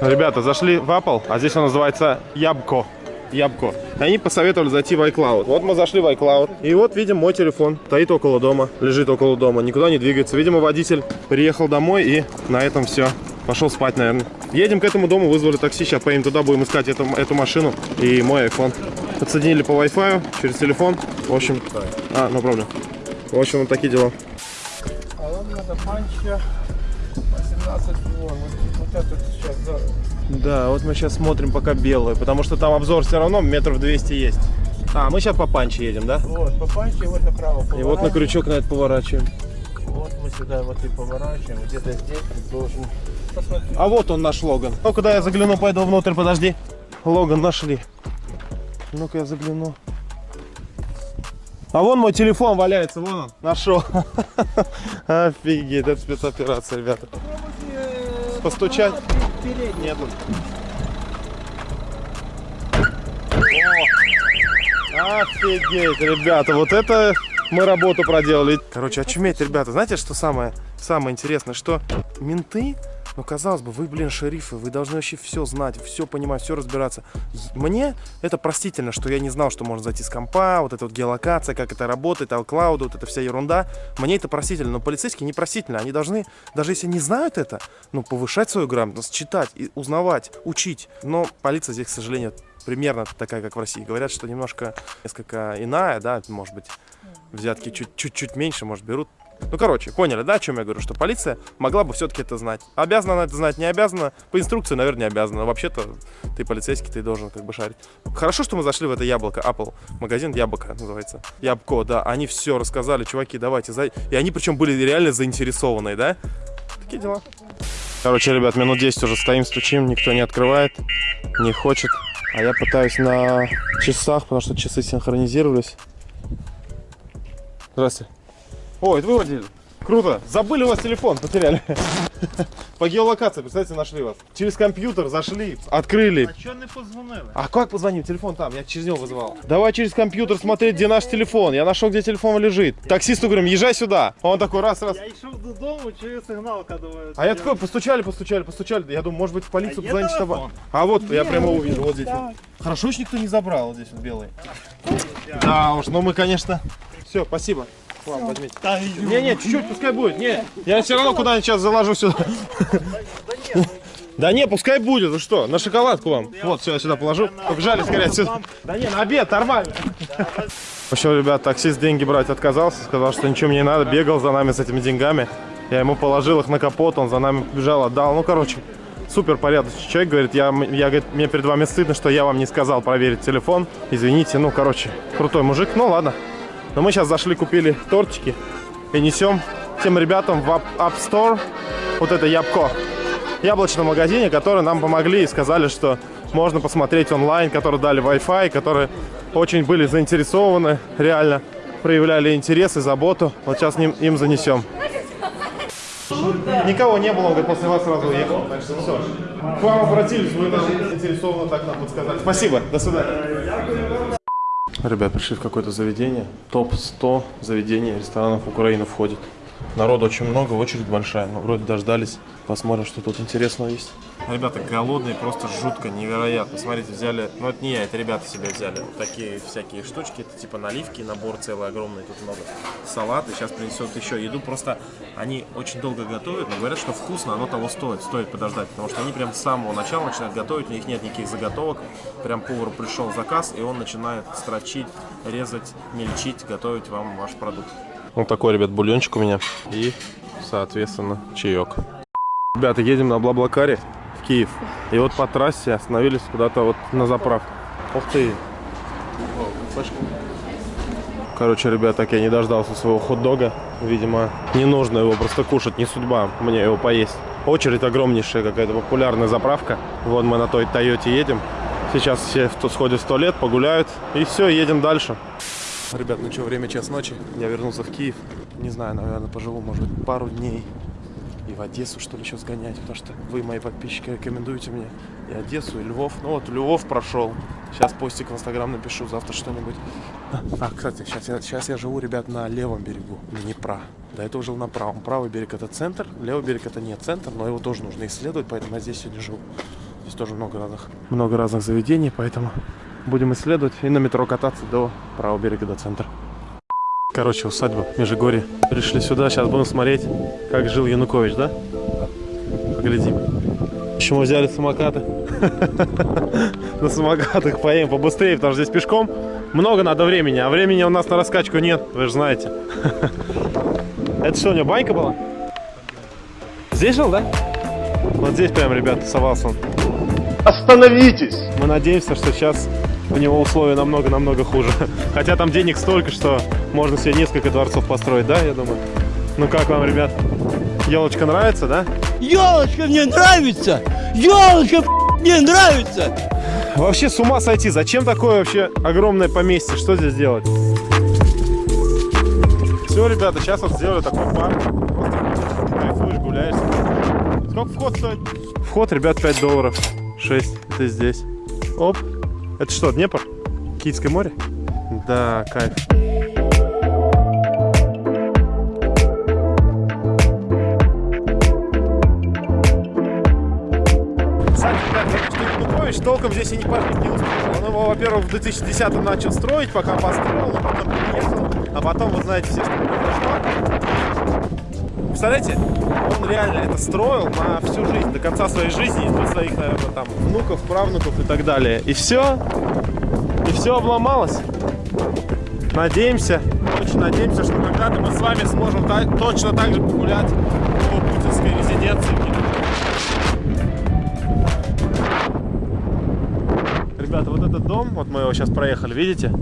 Ребята, зашли в Apple, а здесь он называется Ябко. Ябко. Они посоветовали зайти в iCloud. Вот мы зашли в iCloud. И вот видим мой телефон. Стоит около дома, лежит около дома, никуда не двигается. Видимо, водитель приехал домой и на этом все. Пошел спать, наверное. Едем к этому дому, вызвали такси. Сейчас поедем туда, будем искать эту, эту машину и мой iPhone. Подсоединили по Wi-Fi через телефон. В общем, а, ну проблем. В общем, вот такие дела. А вам манча 18 вон. Вот, вот это Да, вот мы сейчас смотрим пока белую, потому что там обзор все равно метров 200 есть. А, мы сейчас по панче едем, да? Вот, по панче, вот направо И вот на крючок на это поворачиваем. Вот мы сюда вот и поворачиваем. Где-то здесь ты должен посмотреть. А вот он наш Логан. Ну, куда я загляну, пойду внутрь, подожди. Логан нашли. Ну-ка я загляну. А вон мой телефон валяется, вон он, нашел. Офигеть, это спецоперация, ребята. Постучать? Нету. О, Офигеть, ребята, вот это мы работу проделали. Короче, очуметь, ребята, знаете, что самое, самое интересное, что менты, ну, казалось бы, вы, блин, шерифы, вы должны вообще все знать, все понимать, все разбираться. Мне это простительно, что я не знал, что можно зайти с компа, вот эта вот геолокация, как это работает, Алклауд, вот эта вся ерунда. Мне это простительно, но полицейские не простительно. Они должны, даже если не знают это, ну, повышать свою грамотность, читать, и узнавать, учить. Но полиция здесь, к сожалению, примерно такая, как в России. Говорят, что немножко, несколько иная, да, может быть, взятки чуть-чуть меньше, может, берут. Ну, короче, поняли, да, о чем я говорю? Что полиция могла бы все-таки это знать. Обязана она это знать, не обязана. По инструкции, наверное, не обязана. Вообще-то ты полицейский, ты должен как бы шарить. Хорошо, что мы зашли в это яблоко, Apple. Магазин Яблоко называется. Ябко, да. Они все рассказали, чуваки, давайте. За... И они причем были реально заинтересованные, да? Такие дела. Короче, ребят, минут 10 уже стоим, стучим, никто не открывает, не хочет. А я пытаюсь на часах, потому что часы синхронизировались. Здравствуйте. О, это вы водитель? Круто. Забыли у вас телефон, потеряли. По геолокации, представьте, нашли вас. Через компьютер зашли, открыли. А что не позвонили? А как позвоним? Телефон там, я через него вызывал. Давай через компьютер смотреть, где наш телефон. Я нашел, где телефон лежит. Таксисту говорим, езжай сюда. Он такой, раз, раз. Я йшов додому, чую сигналка, думаю. А я такой, постучали, постучали, постучали. Я думаю, может быть, в полицию А позвонить, чтобы... А вот, я прямо увидел, вот здесь. Хорошо, что никто не забрал, вот здесь вот белый. Да уж, ну мы, конечно... Все, спасибо. К вам возьмите. Та, Не, не, чуть-чуть, пускай будет. Не, я все равно куда-нибудь сейчас заложу сюда. Да не, пускай будет, вы что, на шоколадку вам. Вот, все, я сюда положу. Побежали скорее отсюда. Да не, на обед, нормально. В общем, ребят, таксист деньги брать отказался, сказал, что ничего мне не надо, бегал за нами с этими деньгами. Я ему положил их на капот, он за нами побежал, отдал. Ну, короче, супер порядочный человек, говорит, я, я говорит, мне перед вами стыдно, что я вам не сказал проверить телефон. Извините, ну, короче, крутой мужик, ну, ладно. Но мы сейчас зашли, купили тортики и несем тем ребятам в App, App Store вот это ябко. Яблочном магазине, которые нам помогли и сказали, что можно посмотреть онлайн, которые дали Wi-Fi, которые очень были заинтересованы, реально проявляли интерес и заботу. Вот сейчас им, им занесем. Никого не было, он говорит, после вас сразу уехал. Все. К вам обратились, вы даже заинтересованно так нам подсказали. Спасибо, до свидания. Ребят, пришли в какое-то заведение. Топ-100 заведений ресторанов Украины входит. Народу очень много, очередь большая. Но вроде дождались. Посмотрим, что тут интересного есть. Ребята голодные, просто жутко, невероятно. Смотрите, взяли, ну это не я, это ребята себе взяли. Вот такие всякие штучки, это типа наливки, набор целый огромный, тут много. Салат, и сейчас принесет еще еду. Просто они очень долго готовят, но говорят, что вкусно, оно того стоит, стоит подождать. Потому что они прям с самого начала начинают готовить, у них нет никаких заготовок. Прям повару пришел заказ, и он начинает строчить, резать, мельчить, готовить вам ваш продукт. Вот такой, ребят, бульончик у меня. И, соответственно, чаек. Ребята, едем на Блаблакаре Киев. И вот по трассе остановились куда-то вот на заправку. Ух ты. Короче, ребят, так я не дождался своего хот-дога. Видимо, не нужно его просто кушать, не судьба мне его поесть. Очередь огромнейшая, какая-то популярная заправка. Вот мы на той Тойоте едем. Сейчас все сходят в туалет, погуляют. И все, едем дальше. Ребят, ну что, время час ночи. Я вернулся в Киев. Не знаю, наверное, поживу, может пару дней. И в Одессу, что ли, еще сгонять. Потому что вы, мои подписчики, рекомендуете мне и Одессу, и Львов. Ну вот, Львов прошел. Сейчас постик в Инстаграм напишу, завтра что-нибудь. А, кстати, сейчас я, сейчас я живу, ребят, на левом берегу Днепра. До этого жил на правом. Правый берег это центр, левый берег это не центр, но его тоже нужно исследовать, поэтому я здесь сегодня живу. Здесь тоже много разных, много разных заведений, поэтому будем исследовать и на метро кататься до правого берега, до центра. Короче, усадьба Межигорье. Пришли сюда, сейчас будем смотреть, как жил Янукович, да? Поглядим. Еще мы взяли самокаты. На самокатах поедем побыстрее, потому что здесь пешком много надо времени, а времени у нас на раскачку нет, вы же знаете. Это что, у него банька была? Здесь жил, да? Вот здесь прям, ребята, совался он. Остановитесь! Мы надеемся, что сейчас у него условия намного-намного хуже. Хотя там денег столько, что можно себе несколько дворцов построить, да, я думаю? Ну как вам, ребят? Елочка нравится, да? Елочка мне нравится! Елочка мне нравится! Вообще с ума сойти. Зачем такое вообще огромное поместье? Что здесь делать? Все, ребята, сейчас вот сделали такой парк. Просто кайфуешь, гуляешь. Сколько вход стоит? Вход, ребят, 5 долларов. 6. Это здесь. Оп. Это что, Днепр? Киевское море? Да, кайф. Янукович толком здесь и не пахнет не успел. Он его, во-первых, в 2010 начал строить, пока построил, а потом приехал. А потом, вы знаете все, что произошло. Представляете, он реально это строил на всю жизнь, до конца своей жизни, до своих, наверное, там, внуков, правнуков и так далее. И все, и все обломалось. Надеемся, очень надеемся, что когда-то мы с вами сможем та- точно так же погулять по путинской резиденции. Ребята, вот этот дом, вот мы его сейчас проехали, видите?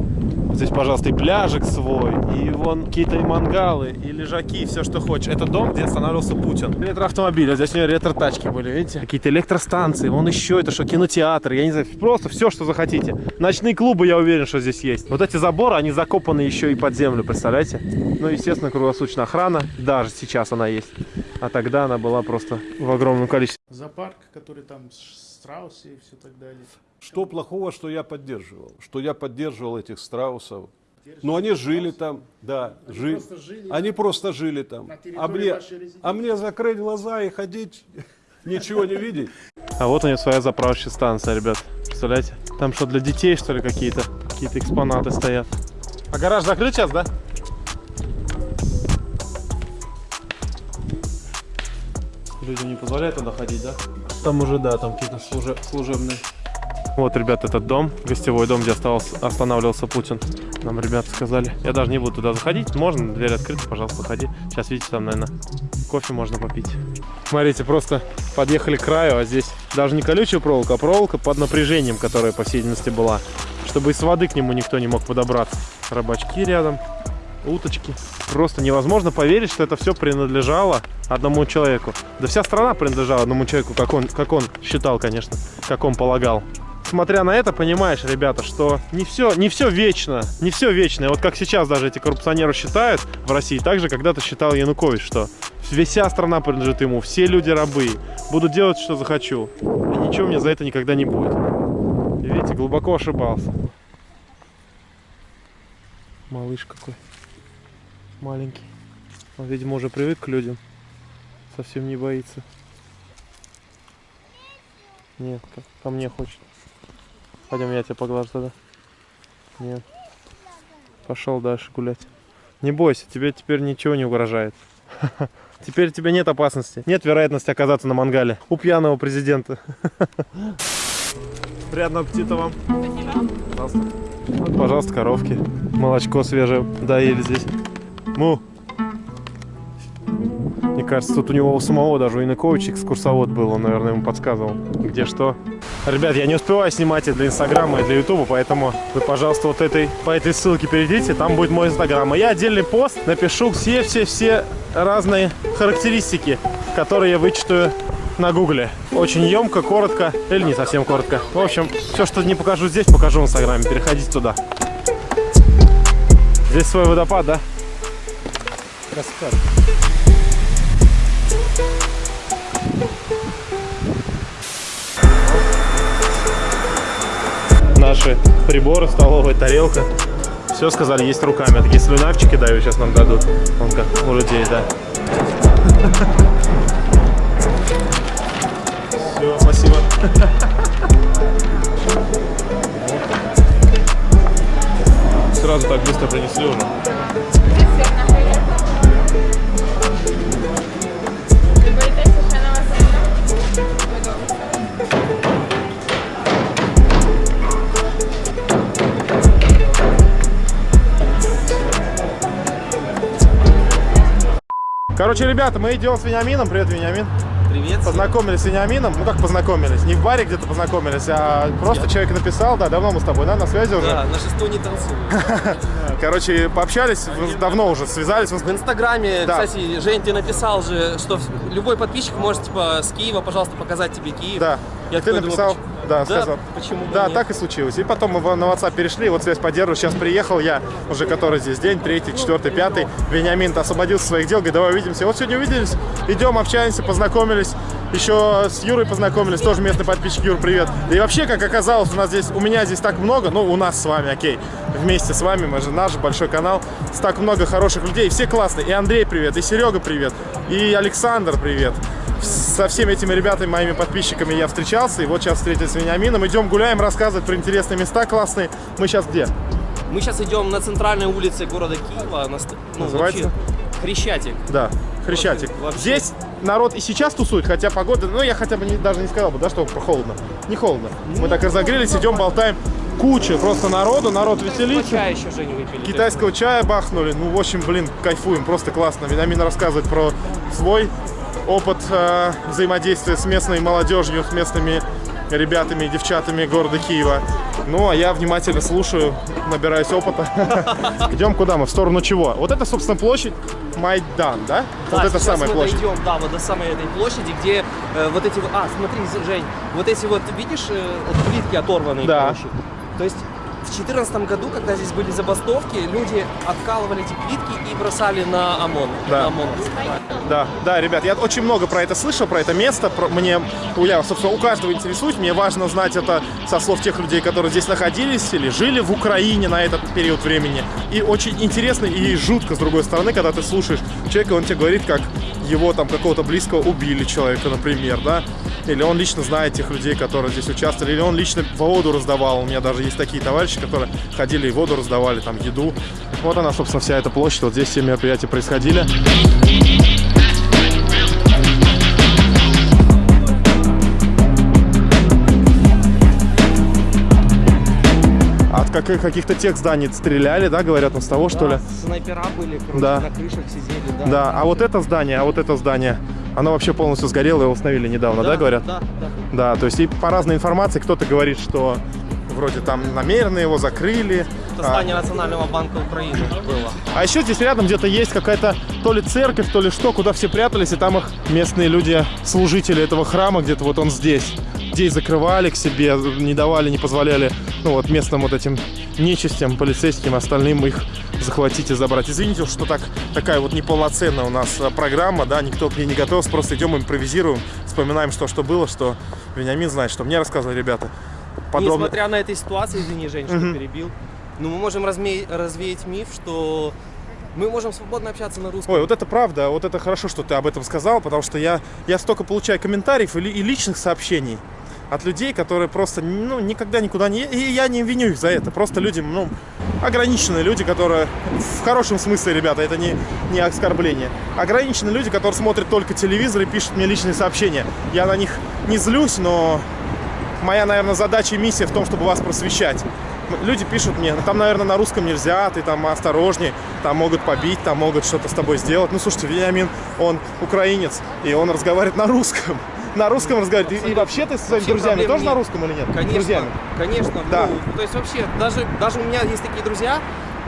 Здесь, пожалуйста, и пляжик свой, и вон какие-то мангалы, и лежаки, и все, что хочешь. Это дом, где останавливался Путин. Ретроавтомобили, здесь у него ретро-тачки были, видите? Какие-то электростанции, вон еще это что, кинотеатр, я не знаю, просто все, что захотите. Ночные клубы, я уверен, что здесь есть. Вот эти заборы, они закопаны еще и под землю, представляете? Ну, естественно, круглосуточная охрана, даже сейчас она есть. А тогда она была просто в огромном количестве. Зоопарк, который там страусы и все так далее. Что плохого, что я поддерживал? Что я поддерживал этих страусов? Но они жили там, да, жили. просто жили Они просто жили там. А мне, а мне закрыть глаза и ходить, ничего не видеть. А вот у нее своя заправочная станция, ребят. Представляете? Там что, для детей, что ли, какие-то какие-то экспонаты стоят. А гараж закрыт сейчас, да? Людям не позволяют туда ходить, да? Там уже, да, там какие-то служе- служебные. Вот, ребят, этот дом, гостевой дом, где остался, останавливался Путин. Нам ребята сказали. Я даже не буду туда заходить. Можно, дверь открыта, пожалуйста, заходи. Сейчас, видите, там, наверное, кофе можно попить. Смотрите, просто подъехали к краю, а здесь даже не колючая проволока, а проволока под напряжением, которая, по всей видимости, была. Чтобы из воды к нему никто не мог подобраться. Рыбачки рядом, уточки. Просто невозможно поверить, что это все принадлежало одному человеку. Да вся страна принадлежала одному человеку, как он, как он считал, конечно, как он полагал. Смотря на это, понимаешь, ребята, что не все, не все вечно, не все вечно. И вот как сейчас даже эти коррупционеры считают в России, так же когда-то считал Янукович, что вся страна принадлежит ему, все люди рабы, буду делать, что захочу. И ничего мне за это никогда не будет. Видите, глубоко ошибался. Малыш какой. Маленький. Он, видимо, уже привык к людям. Совсем не боится. Нет, ко мне хочет. Пойдем, я тебя поглажу тогда. Нет. Пошел дальше гулять. Не бойся, тебе теперь ничего не угрожает. Теперь тебе нет опасности. Нет вероятности оказаться на мангале у пьяного президента. Приятного аппетита вам. Пожалуйста. Вот, пожалуйста, коровки. Молочко свежее доели здесь. Му. Мне кажется, тут у него у самого даже у экскурсовод был, он, наверное, ему подсказывал, где что. Ребят, я не успеваю снимать это для Инстаграма и для Ютуба, поэтому вы, пожалуйста, вот этой, по этой ссылке перейдите, там будет мой Инстаграм. И я отдельный пост напишу все-все-все разные характеристики, которые я вычитаю на гугле. Очень емко, коротко, или не совсем коротко. В общем, все, что не покажу здесь, покажу в Инстаграме. Переходите туда. Здесь свой водопад, да? Каскад. Наши приборы, столовая тарелка. Все сказали, есть руками. Такие слюнавчики дают, сейчас нам дадут. Вон как у людей, да. Все, спасибо. Сразу так быстро принесли уже. Короче, ребята, мы идем с Вениамином. Привет, Вениамин. Привет. Познакомились с Вениамином. Ну как познакомились? Не в баре где-то познакомились, а просто человек написал. Да, давно мы с тобой, да, на связи уже. Да, на шесту не танцую. Короче, пообщались, вы давно уже связались. В Инстаграме, кстати, Жень, ты написал же, что любой подписчик может, типа, с Киева, пожалуйста, показать тебе Киев. Да. Я ты написал, думаю, да, Да, сказал. почему Да, нет? так и случилось. И потом мы на WhatsApp перешли, вот связь поддерживаю. Сейчас приехал я, уже который здесь день, третий, четвертый, пятый. Вениамин освободился своих дел, говорит, давай увидимся. Вот сегодня увиделись, идем, общаемся, познакомились. Еще с Юрой познакомились, тоже местный подписчик. Юр, привет. И вообще, как оказалось, у нас здесь, у меня здесь так много, ну, у нас с вами, окей, вместе с вами, мы же наш большой канал, так много хороших людей, все классные. И Андрей привет, и Серега привет, и Александр привет. Со всеми этими ребятами, моими подписчиками я встречался, и вот сейчас встретились с Вениамином. Идем гуляем, рассказывать про интересные места классные. Мы сейчас где? Мы сейчас идем на центральной улице города Киева. На, ну, Называется? вообще, Хрещатик. Да, Хрещатик. Вообще- Здесь народ и сейчас тусует, хотя погода, ну я хотя бы не- даже не сказал бы, да, что холодно. Не холодно. Мы так разогрелись, идем, болтаем. Куча просто народу, народ веселится. Чай еще, Жень, выпили. Китайского чая бахнули. Ну, в общем, блин, кайфуем, просто классно. Вениамин рассказывает про свой опыт э, взаимодействия с местной молодежью, с местными ребятами и девчатами города Киева. Ну, а я внимательно слушаю, набираюсь опыта. Идем куда мы? В сторону чего? Вот это, собственно, площадь Майдан, да? Да, вот это самая мы площадь. дойдем, да, вот до самой этой площади, где э, вот эти. А, смотри, Жень, вот эти вот, видишь, э, плитки оторванные, Да. короче. То есть 2014 году, когда здесь были забастовки, люди откалывали эти плитки и бросали на ОМОН. Да. На ОМОНовцев. Да, да, ребят, я очень много про это слышал, про это место. Про, мне, я, собственно, у каждого интересуюсь. Мне важно знать это со слов тех людей, которые здесь находились или жили в Украине на этот период времени. И очень интересно и жутко, с другой стороны, когда ты слушаешь человека, он тебе говорит, как его там какого-то близкого убили человека, например, да, или он лично знает тех людей, которые здесь участвовали, или он лично воду раздавал. У меня даже есть такие товарищи, которые ходили и воду раздавали, там, еду. Вот она, собственно, вся эта площадь. Вот здесь все мероприятия происходили. Каких-то тех зданий стреляли, да, говорят, ну, с того, что ли? Да, Снайпера были, короче, Да. на крышах сидели, да. Да, а вот это здание, а вот это здание, оно вообще полностью сгорело, его установили недавно, да, говорят? Да, да. Да, то есть и по разной информации кто-то говорит, что вроде там намеренно его закрыли. Это а, здание Национального банка Украины было. А еще здесь рядом где-то есть какая-то то ли церковь, то ли что, куда все прятались, и там их местные люди, служители этого храма, где-то вот он здесь. Здесь закрывали к себе, не давали, не позволяли, ну вот местным вот этим нечистям, полицейским, остальным их захватить и забрать. Извините, что так, такая вот неполноценная у нас а, программа, да, никто к ней не готовился, просто идем, импровизируем, вспоминаем, что, что было, что Вениамин знает, что мне рассказывали ребята. Подробно. Несмотря на этой ситуации, извини, Жень, что перебил, но мы можем разме- развеять миф, что мы можем свободно общаться на русском. Ой, вот это правда, вот это хорошо, что ты об этом сказал, потому что я, я столько получаю комментариев и, и личных сообщений от людей, которые просто ну, никогда никуда не... И я не виню их за это. Просто люди, ну, ограниченные люди, которые... В хорошем смысле, ребята, это не, не оскорбление. Ограниченные люди, которые смотрят только телевизор и пишут мне личные сообщения. Я на них не злюсь, но моя, наверное, задача и миссия в том, чтобы вас просвещать. Люди пишут мне, «Ну, там, наверное, на русском нельзя, ты там осторожней, там могут побить, там могут что-то с тобой сделать. Ну, слушайте, Вениамин, он украинец, и он разговаривает на русском. На русском разговаривает. И, и вообще ты со своими Вообще друзьями тоже на нет. русском или нет? Конечно, Друзьями. конечно. Да. Ну, то есть вообще, даже, даже у меня есть такие друзья,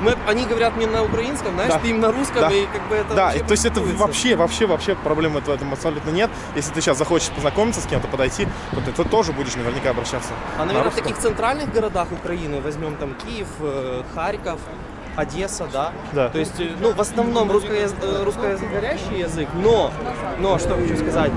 мы, они говорят мне на украинском, знаешь, Да. ты им на русском, Да. и как бы это Да, вообще то есть это вообще, вообще, вообще проблемы в этом абсолютно нет. Если ты сейчас захочешь познакомиться с кем-то, подойти, то ты, ты тоже будешь наверняка обращаться. А, на наверное, в русском. таких центральных городах Украины, возьмем там Киев, э, Харьков, Одесса, да? Да. То есть, э, ну, в основном русско- э, русскоязычный язык, но, но, что хочу сказать,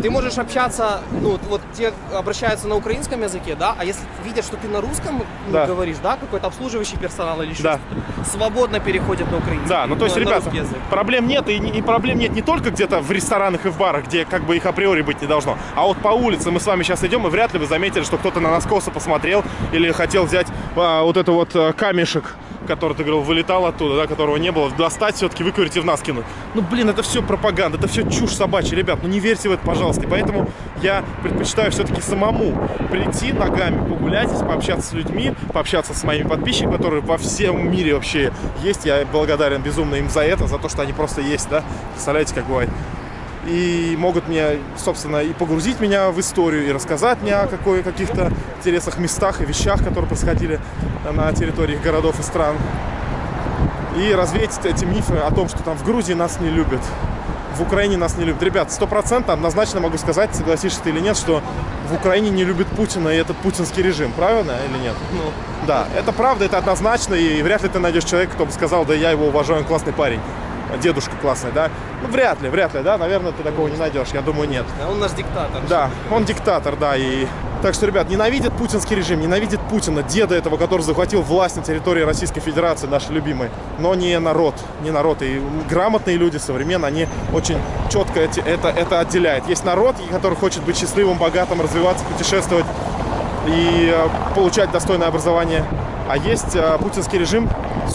ты можешь общаться, ну, вот те обращаются на украинском языке, да, а если видят, что ты на русском ну, Да. говоришь, да, какой-то обслуживающий персонал или еще Да. свободно переходят на украинский. Да, ну то есть, на ребята, проблем нет, и, и проблем нет не только где-то в ресторанах и в барах, где как бы их априори быть не должно, а вот по улице мы с вами сейчас идем, и вряд ли вы заметили, что кто-то на нас косо посмотрел или хотел взять а, вот это вот а, камешек, который, ты говорил, вылетал оттуда, да, которого не было, достать все-таки, выковырить и в нас кинуть. Ну, блин, это все пропаганда, это все чушь собачья, ребят, ну не верьте в это, пожалуйста. И поэтому я предпочитаю все-таки самому прийти ногами, погулять, пообщаться с людьми, пообщаться с моими подписчиками, которые во всем мире вообще есть. Я благодарен безумно им за это, за то, что они просто есть, да. Представляете, как бывает. И могут мне, собственно, и погрузить меня в историю, и рассказать мне о какой, каких-то интересных местах и вещах, которые происходили на территории городов и стран. И развеять эти мифы о том, что там в Грузии нас не любят, в Украине нас не любят. Ребят, стопроцентно однозначно могу сказать, согласишься ты или нет, что в Украине не любят Путина и этот путинский режим. Правильно или нет? Ну, Да, это правда, это однозначно, и вряд ли ты найдешь человека, кто бы сказал, да я его уважаю, он классный парень. Дедушка классный, да? Ну, вряд ли, вряд ли, да? Наверное, ты такого не найдешь, я думаю, нет. а он наш диктатор. Да, он диктатор, да, и... Так что, ребят, ненавидят путинский режим, ненавидит Путина, деда этого, который захватил власть на территории Российской Федерации, наш любимый, но не народ, не народ. И грамотные люди современные, они очень четко эти, это, это отделяют. Есть народ, который хочет быть счастливым, богатым, развиваться, путешествовать и э, получать достойное образование. А есть э, путинский режим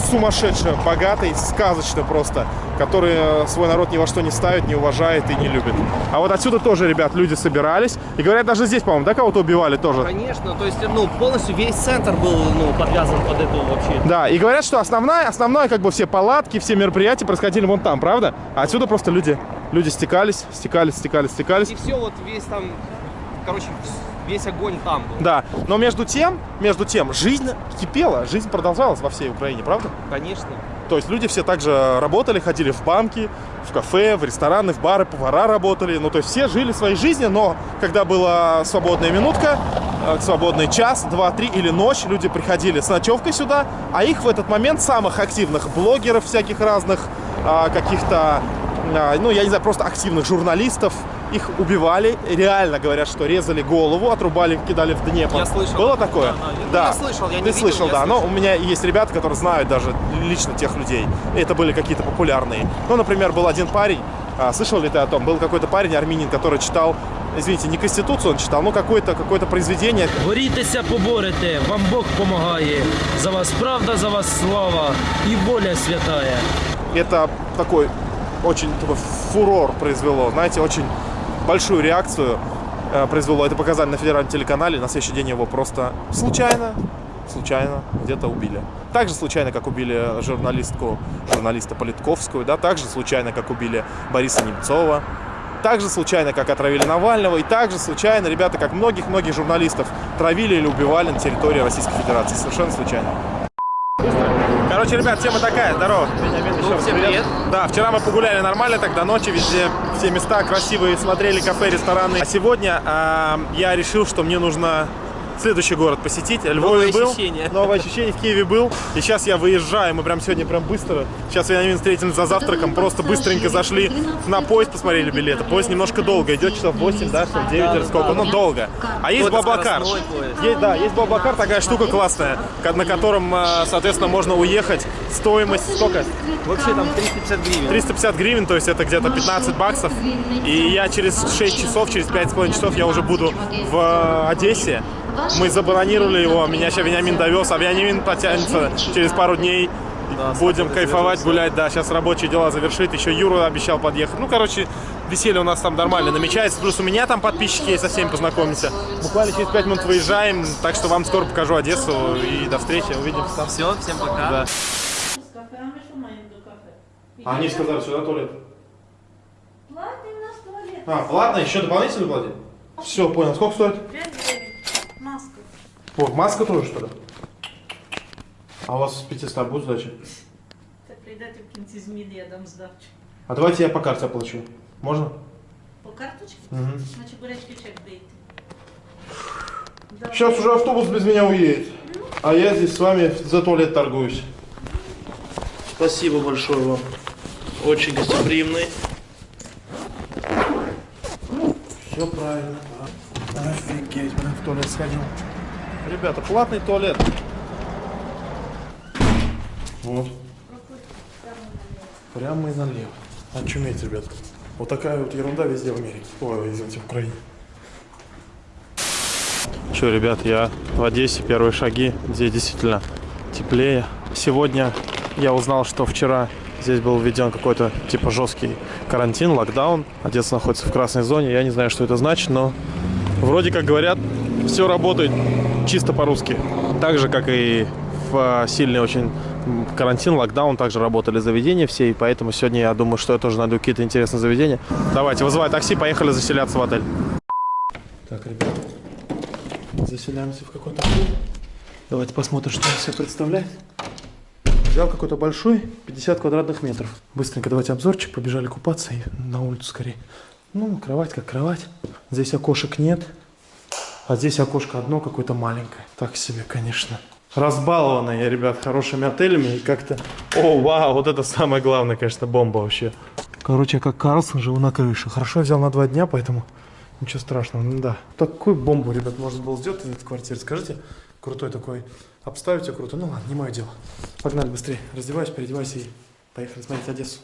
сумасшедший, богатый, сказочный просто, который э, свой народ ни во что не ставит, не уважает и не любит. А вот отсюда тоже, ребят, люди собирались. И говорят, даже здесь, по-моему, да, кого-то убивали тоже? Конечно, то есть, ну, полностью весь центр был, ну, подвязан под эту вообще. Да, и говорят, что основная, основное, как бы все палатки, все мероприятия происходили вон там, правда? А отсюда просто люди, люди стекались, стекались, стекались, стекались. И все вот весь там, короче, весь огонь там был. Да, но между тем, между тем, жизнь кипела, жизнь продолжалась во всей Украине, правда? Конечно. То есть люди все также работали, ходили в банки, в кафе, в рестораны, в бары, повара работали. Ну, то есть все жили своей жизнью, но когда была свободная минутка, э, свободный час, два, три или ночь, люди приходили с ночевкой сюда, а их в этот момент самых активных блогеров всяких разных, а, каких-то, а, ну, я не знаю, просто активных журналистов, их убивали, реально говорят, что резали голову, отрубали, кидали в Днепр. Я слышал. Было такое? Да, да. Я слышал, я не Ты видел, слышал, я да. Но слышал. у меня есть ребята, которые знают даже лично тех людей. И это были какие-то популярные. Ну, например, был один парень, а, слышал ли ты о том? Был какой-то парень, армянин, который читал, извините, не Конституцию он читал, но какое-то какое произведение. Борітеся, поборете, вам Бог помагає. За вас правда, за вас слава і воля святая. Это такой очень такой фурор произвело, знаете, очень большую реакцию э, произвело. Это показали на федеральном телеканале. На следующий день его просто случайно, случайно где-то убили. Так же случайно, как убили журналистку, журналиста Политковскую, да, так же случайно, как убили Бориса Немцова. Так же случайно, как отравили Навального, и так же случайно, ребята, как многих-многих журналистов травили или убивали на территории Российской Федерации. Совершенно случайно. Короче, ребят, тема такая. Здорово. Ну, всем привет. Да, вчера мы погуляли нормально, до ночи, везде все места красивые, смотрели кафе, рестораны. А сегодня а, я решил, что мне нужно следующий город посетить. Львове Новые был. ощущения. Новое ощущение в Киеве был. И сейчас я выезжаю, мы прям сегодня прям быстро. Сейчас я встретились за завтраком, просто быстренько зашли на поезд, посмотрели билеты. Поезд немножко долго, идет часов 8, да, часов 9 или сколько, ну долго. А есть поезд. Есть, да, есть Баблакар, такая штука классная, на котором, а, соответственно, можно уехать. Стоимость сколько? Вообще там 350 гривен. 350 гривен, то есть это где-то 15 баксов. И я через 6 часов, через 5,5 часов я уже буду в э, Одессе. Мы забронировали его, меня сейчас Вениамин довез, а Вениамин потянется через пару дней. Будем кайфовать, гулять, да, сейчас рабочие дела завершит, еще Юра обещал подъехать. Ну, короче, веселье у нас там нормально намечается, плюс у меня там подписчики есть, со всеми познакомимся. Буквально через 5 минут выезжаем, так что вам скоро покажу Одессу и до встречи, увидимся там. Все, всем пока. Да. кафе, а они сказали, сюда туалет. Платний у нас туалет. А, платно, еще дополнительно платить? Все, понял. Сколько стоит? 5 гривень. Маска. О, маска тоже, что ли? А у вас с 500 будет сдача? Це прийдете в кінці зміни, я дам здачу. А давайте я по карте оплачу. Можно? По карточці? Угу. Значить, бурячки чек дайте. Да. Сейчас уже автобус без меня уедет. А я здесь с вами за туалет торгуюсь. Спасибо большое вам. Очень гостеприимный. Все правильно. Офигеть, блин, в туалет сходил. Ребята, платный туалет. Вот. Прямо и налево. Очуметь, ребят. Вот такая вот ерунда везде в Америке. Ой, извините, в Украине. Че, ребят, я в Одессе, первые шаги. Здесь действительно теплее. Сегодня я узнал, что вчера здесь был введен какой-то типа жесткий карантин, локдаун. Одесса находится в красной зоне. Я не знаю, что это значит, но вроде как говорят, все работает чисто по-русски. Так же, как и в а, сильный очень карантин, локдаун, также работали заведения все, и поэтому сегодня я думаю, что я тоже найду какие-то интересные заведения. Давайте, вызывай такси, поехали заселяться в отель. Так, ребята, заселяемся в какой-то отель. Давайте посмотрим, что он себя представляет. Взял какой-то большой, 50 квадратных метров. Быстренько давайте обзорчик, побежали купаться и на улицу скорее. Ну, кровать как кровать. Здесь окошек нет. А здесь окошко одно какое-то маленькое. Так себе, конечно. Разбалованный я, ребят, хорошими отелями. И как-то... О, вау, вот это самое главное, конечно, бомба вообще. Короче, я как Карлсон живу на крыше. Хорошо, взял на два дня, поэтому ничего страшного. Ну да. Такую бомбу, ребят, можно было сделать из этой квартиры. Скажите, крутой такой. Обставить ее круто. Ну ладно, не мое дело. Погнали быстрее. Раздевайся, переодевайся и поехали смотреть Одессу.